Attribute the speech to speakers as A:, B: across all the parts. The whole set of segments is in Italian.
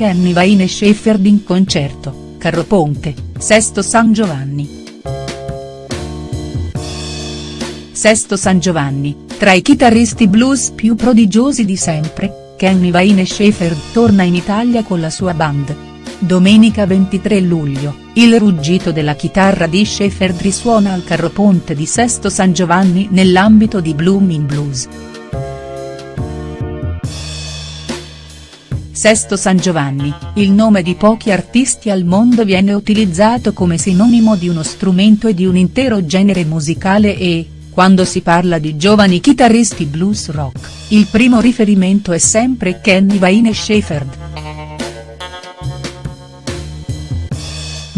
A: Kenny Wayne e in concerto, Carro Ponte, Sesto San Giovanni. Sesto San Giovanni, tra i chitarristi blues più prodigiosi di sempre, Kenny Wayne Shepherd torna in Italia con la sua band. Domenica 23 luglio, il ruggito della chitarra di Shepherd risuona al Carro Ponte di Sesto San Giovanni nell'ambito di Blooming Blues. Sesto San Giovanni, il nome di pochi artisti al mondo viene utilizzato come sinonimo di uno strumento e di un intero genere musicale e, quando si parla di giovani chitarristi blues rock, il primo riferimento è sempre Kenny Wayne Shepherd.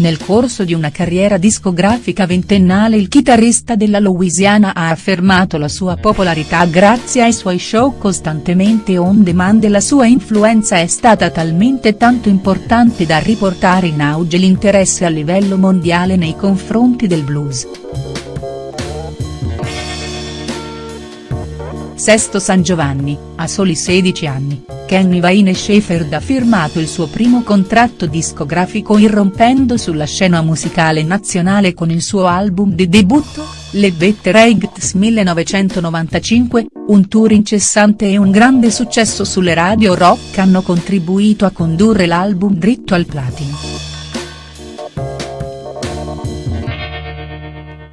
A: Nel corso di una carriera discografica ventennale il chitarrista della Louisiana ha affermato la sua popolarità grazie ai suoi show costantemente on demand e la sua influenza è stata talmente tanto importante da riportare in auge l'interesse a livello mondiale nei confronti del blues. Sesto San Giovanni, a soli 16 anni, Kenny Wayne Shepherd ha firmato il suo primo contratto discografico irrompendo sulla scena musicale nazionale con il suo album di debutto, Le Better Eggs 1995, un tour incessante e un grande successo sulle radio rock hanno contribuito a condurre l'album dritto al platino.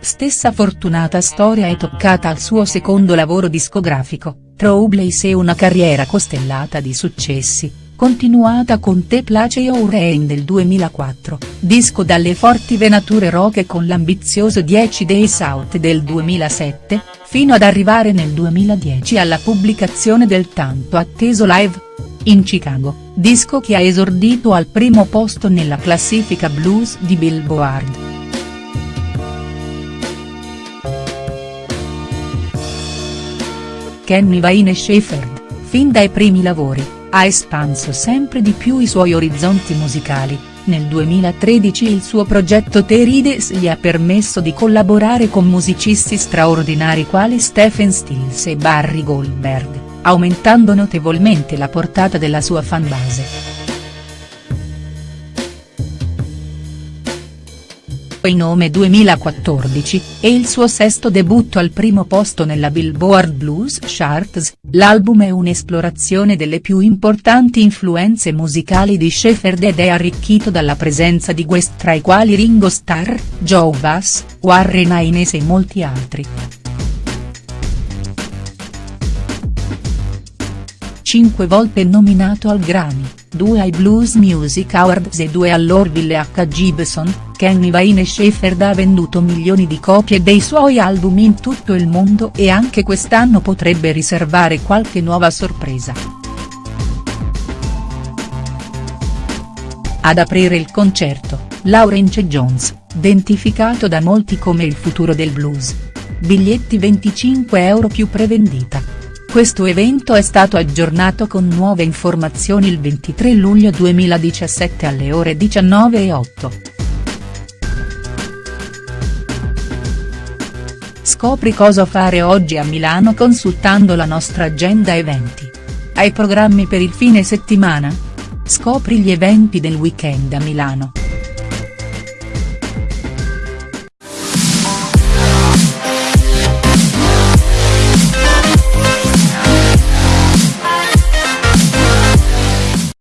A: Stessa fortunata storia è toccata al suo secondo lavoro discografico, Troubles e una carriera costellata di successi, continuata con Te Place Your Rain del 2004, disco dalle forti venature rock e con l'ambizioso 10 Days Out del 2007, fino ad arrivare nel 2010 alla pubblicazione del tanto atteso Live. In Chicago, disco che ha esordito al primo posto nella classifica blues di Billboard. Kenny Wayne Shepherd, fin dai primi lavori, ha espanso sempre di più i suoi orizzonti musicali, nel 2013 il suo progetto Terides gli ha permesso di collaborare con musicisti straordinari quali Stephen Stills e Barry Goldberg, aumentando notevolmente la portata della sua fanbase. In nome 2014, e il suo sesto debutto al primo posto nella Billboard Blues Charts, l'album è un'esplorazione delle più importanti influenze musicali di Shepherd ed è arricchito dalla presenza di guest tra i quali Ringo Starr, Joe Bass, Warren Haynes e molti altri. Cinque volte nominato al Grammy, due ai Blues Music Awards e due all'Orville H. Gibson, Kenny Wayne Shepherd ha venduto milioni di copie dei suoi album in tutto il mondo e anche quest'anno potrebbe riservare qualche nuova sorpresa. Ad aprire il concerto, Laurence Jones, identificato da molti come il futuro del blues. Biglietti 25 euro più prevendita. Questo evento è stato aggiornato con nuove informazioni il 23 luglio 2017 alle ore 19.08. Scopri cosa fare oggi a Milano consultando la nostra agenda eventi. Hai programmi per il fine settimana? Scopri gli eventi del weekend a Milano.